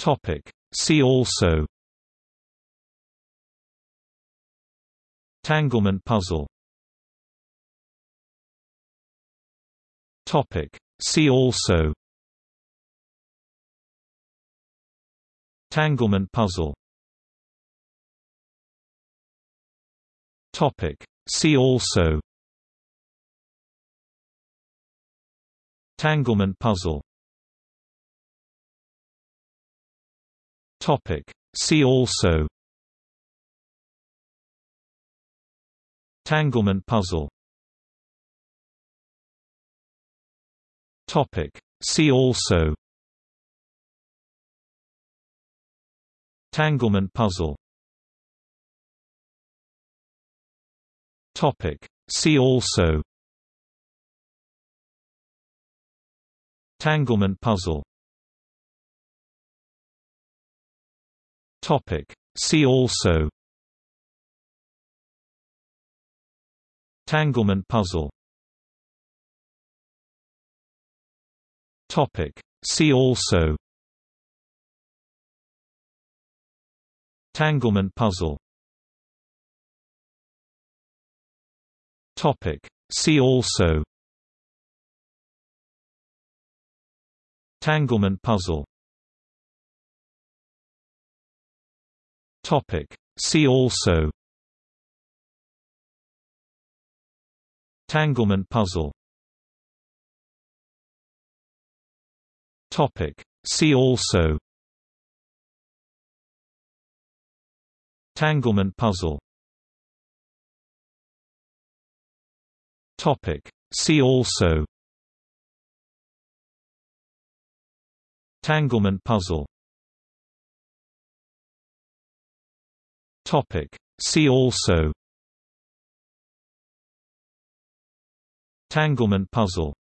Topic. See also Tanglement puzzle Topic. See also Tanglement puzzle Topic. See also Tanglement puzzle Topic. See also Tanglement puzzle Topic. See also Tanglement puzzle Topic. See also Tanglement puzzle Topic. See also Tanglement puzzle Topic. See also Tanglement puzzle Topic. See also Tanglement puzzle Topic. See also Tanglement puzzle Topic. See also Tanglement puzzle Topic. See also Tanglement puzzle Topic. See also Tanglement puzzle